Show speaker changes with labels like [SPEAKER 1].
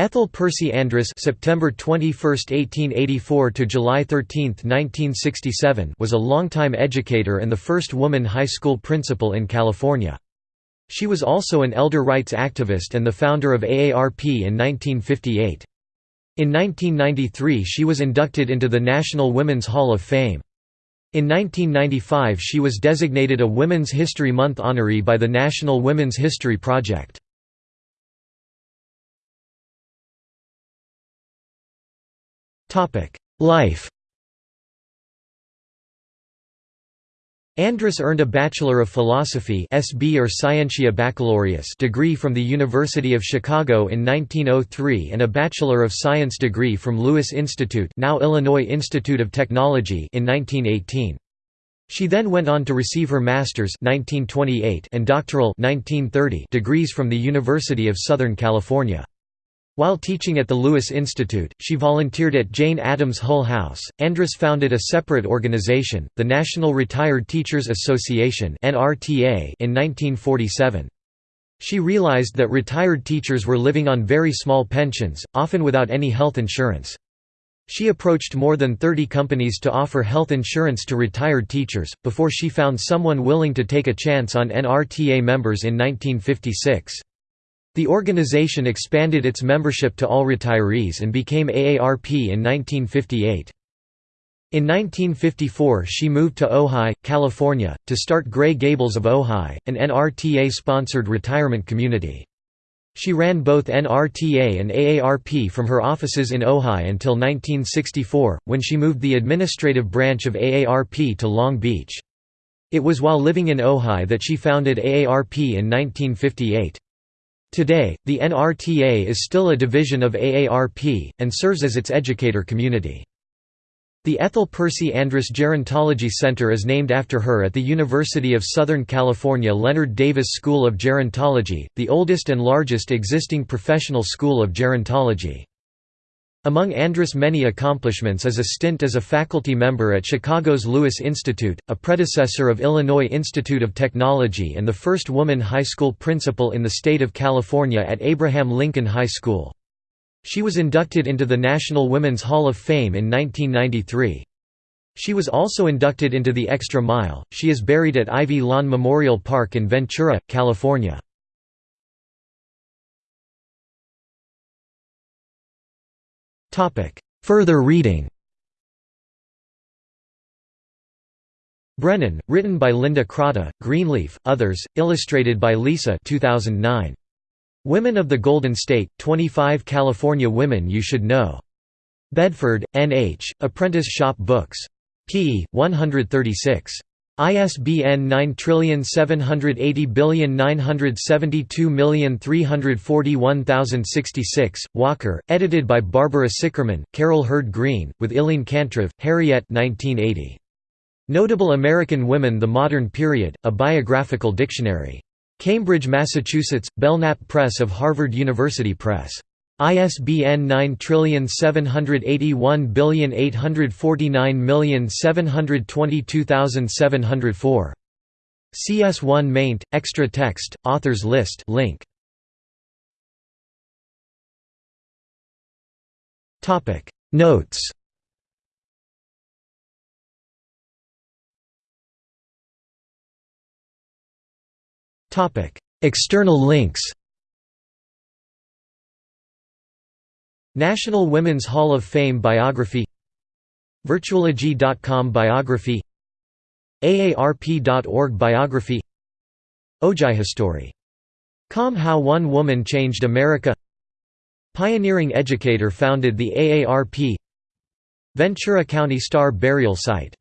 [SPEAKER 1] Ethel Percy Andrus September 21, 1884 to July 13, 1967 was a longtime educator and the first woman high school principal in California. She was also an elder rights activist and the founder of AARP in 1958. In 1993 she was inducted into the National Women's Hall of Fame. In 1995 she was designated a Women's History Month honoree by the National Women's History Project. Life Andrus earned a Bachelor of Philosophy SB or Scientia Baccalaureus degree from the University of Chicago in 1903 and a Bachelor of Science degree from Lewis Institute now Illinois Institute of Technology in 1918. She then went on to receive her master's 1928 and doctoral 1930 degrees from the University of Southern California. While teaching at the Lewis Institute, she volunteered at Jane Addams Hull House. Andrus founded a separate organization, the National Retired Teachers Association in 1947. She realized that retired teachers were living on very small pensions, often without any health insurance. She approached more than 30 companies to offer health insurance to retired teachers, before she found someone willing to take a chance on NRTA members in 1956. The organization expanded its membership to all retirees and became AARP in 1958. In 1954 she moved to Ojai, California, to start Gray Gables of Ojai, an NRTA-sponsored retirement community. She ran both NRTA and AARP from her offices in Ojai until 1964, when she moved the administrative branch of AARP to Long Beach. It was while living in Ojai that she founded AARP in 1958. Today, the NRTA is still a division of AARP, and serves as its educator community. The Ethel Percy Andrus Gerontology Center is named after her at the University of Southern California Leonard Davis School of Gerontology, the oldest and largest existing professional school of gerontology. Among Andrus' many accomplishments is a stint as a faculty member at Chicago's Lewis Institute, a predecessor of Illinois Institute of Technology and the first woman high school principal in the state of California at Abraham Lincoln High School. She was inducted into the National Women's Hall of Fame in 1993. She was also inducted into the Extra Mile. She is buried at Ivy Lawn Memorial Park in Ventura, California. Further reading Brennan, written by Linda Crotta, Greenleaf, others, illustrated by Lisa 2009. Women of the Golden State, 25 California Women You Should Know. Bedford, N.H., Apprentice Shop Books. p. 136. ISBN 9780972341066, Walker, edited by Barbara Sicherman, Carol Hurd Green, with Ilene Kantrov, Harriet 1980. Notable American Women The Modern Period, A Biographical Dictionary. Cambridge, Massachusetts, Belknap Press of Harvard University Press. ISBN 9781849722704. CS1 maint, extra text, authors list link. Notes Topic External links National Women's Hall of Fame biography Virtualogy.com biography AARP.org biography Ojai History. Com How One Woman Changed America Pioneering educator founded the AARP Ventura County Star Burial Site